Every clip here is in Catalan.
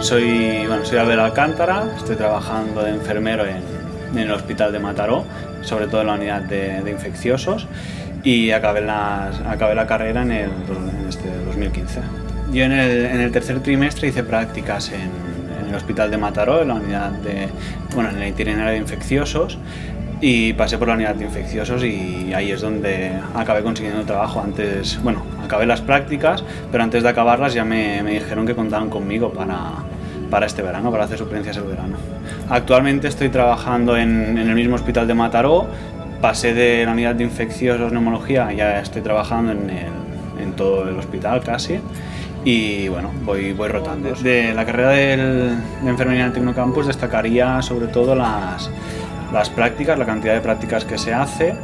Soy, bueno, soy Albert Alcántara, estoy trabajando de enfermero en, en el hospital de Mataró, sobre todo en la unidad de, de infecciosos, y acabé la, acabé la carrera en, el, en este 2015. Yo en el, en el tercer trimestre hice prácticas en, en el hospital de Mataró, en la unidad de, bueno, en el itinerario de infecciosos, y pasé por la unidad de infecciosos y ahí es donde acabé consiguiendo trabajo. Antes, bueno, acabé las prácticas, pero antes de acabarlas ya me, me dijeron que contaban conmigo para, para este verano, para hacer suplencias el verano. Actualmente estoy trabajando en, en el mismo hospital de Mataró, pasé de la unidad de infecciosos neumología, ya estoy trabajando en, el, en todo el hospital casi y bueno, voy, voy rotando. De la carrera del, de enfermería en Tecnocampus destacaría sobre todo las, las prácticas, la cantidad de prácticas que se hace,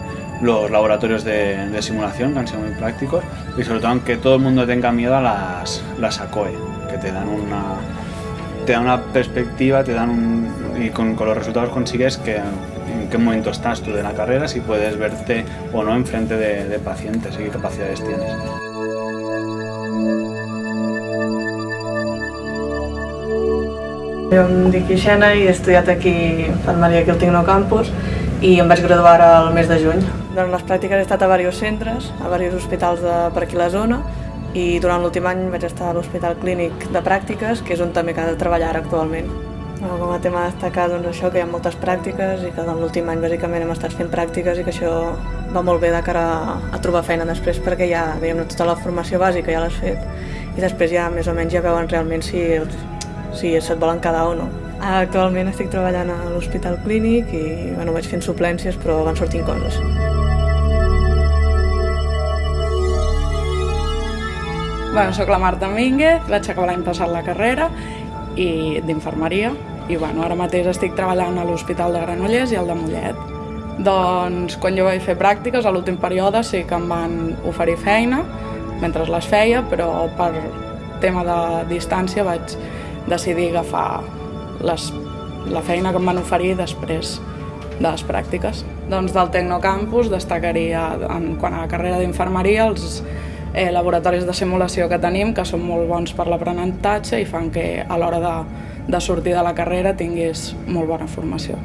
los laboratorios de, simulación que han sido muy prácticos y sobre todo que todo el mundo tenga miedo a las, las ACOE, que te dan una, te dan una perspectiva, te dan un, y con, con, los resultados consigues que en qué momento estás tú de la carrera, si puedes verte o no enfrente de, de pacientes y qué capacidades tienes. Jo em dic Ixena i he estudiat aquí infermeria aquí al Tecnocampus i em vaig graduar al mes de juny. Durant les pràctiques he estat a diversos centres, a diversos hospitals de, per aquí a la zona i durant l'últim any vaig estar a l'Hospital Clínic de Pràctiques, que és on també he de treballar actualment. Bueno, com a tema a destacar doncs, això, que hi ha moltes pràctiques i que en l'últim any bàsicament hem estat fent pràctiques i que això va molt bé de cara a, a trobar feina després perquè ja diguem tota la formació bàsica ja l'has fet i després ja més o menys ja veuen realment si, si se't volen quedar o no. Actualment estic treballant a l'Hospital Clínic i bueno, vaig fent suplències però van sortint coses. Bueno, soc la Marta Mínguez, vaig acabar l'any passat la carrera i d'infermeria i bueno, ara mateix estic treballant a l'Hospital de Granollers i al de Mollet. Doncs quan jo vaig fer pràctiques, a l'últim període sí que em van oferir feina mentre les feia, però per tema de distància vaig decidir agafar les, la feina que em van oferir després de les pràctiques. Doncs del Tecnocampus destacaria en quant a la carrera d'infermeria els eh, laboratoris de simulació que tenim, que són molt bons per l'aprenentatge i fan que a l'hora de, de sortir de la carrera tinguis molt bona formació.